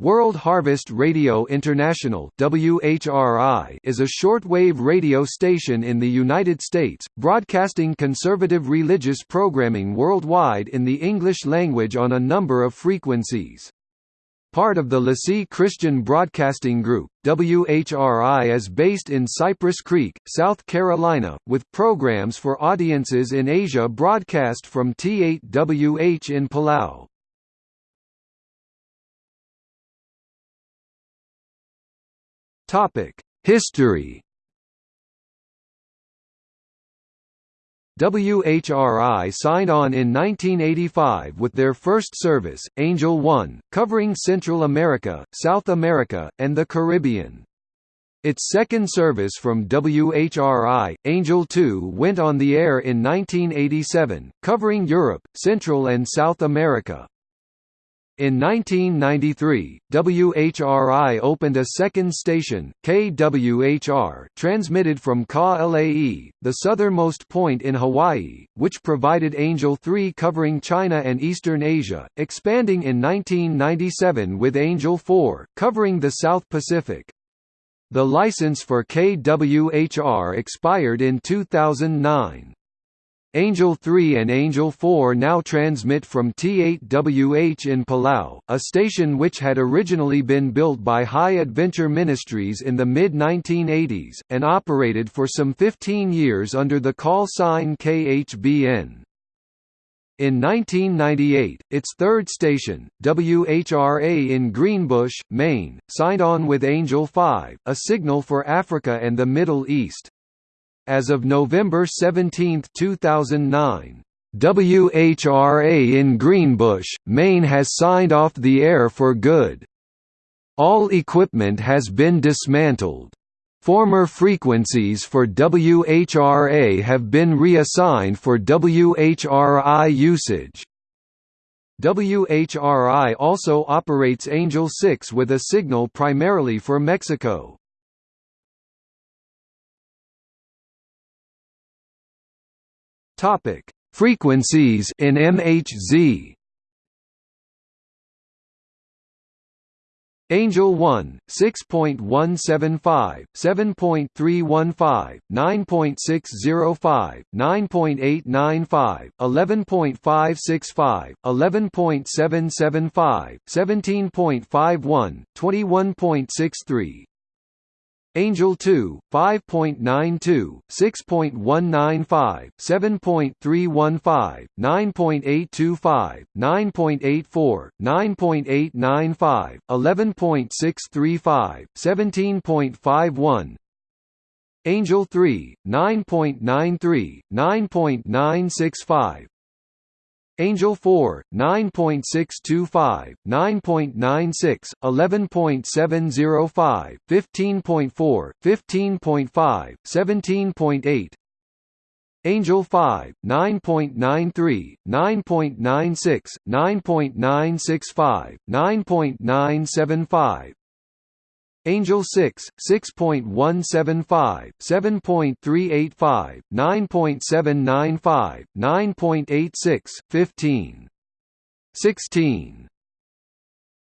World Harvest Radio International (WHRI) is a shortwave radio station in the United States, broadcasting conservative religious programming worldwide in the English language on a number of frequencies. Part of the LeSEA Christian Broadcasting Group, WHRI is based in Cypress Creek, South Carolina, with programs for audiences in Asia broadcast from T8WH in Palau. Topic: History. WHRI signed on in 1985 with their first service, Angel One, covering Central America, South America, and the Caribbean. Its second service from WHRI, Angel 2 went on the air in 1987, covering Europe, Central and South America. In 1993, WHRI opened a second station, KWHR, transmitted from Ka Lae, the southernmost point in Hawaii, which provided Angel 3 covering China and Eastern Asia, expanding in 1997 with Angel 4, covering the South Pacific. The license for KWHR expired in 2009. Angel 3 and Angel 4 now transmit from T8WH in Palau, a station which had originally been built by High Adventure Ministries in the mid-1980s, and operated for some 15 years under the call sign KHBN. In 1998, its third station, WHRA in Greenbush, Maine, signed on with Angel 5, a signal for Africa and the Middle East. As of November 17, 2009, WHRA in Greenbush, Maine has signed off the air for good. All equipment has been dismantled. Former frequencies for WHRA have been reassigned for WHRI usage. WHRI also operates Angel 6 with a signal primarily for Mexico. Topic: Frequencies in MHZ. Angel 1, 6.175, 7.315, 9.605, 9.895, 11.565, 11.775, 17.51, 21.63, Angel 2, 5.92, 6.195, 7.315, 9.825, 9.84, 9.895, 11.635, 17.51, Angel 3, 9.93, 9.965, Angel 4, 9.625, 9.96, 11.705, 15.4, 15.5, 17.8 Angel 5, 9.93, 9.96, 9.965, 9.975 Angel 6, 6.175, 7.385, 9.795, 9.86, 15. 16.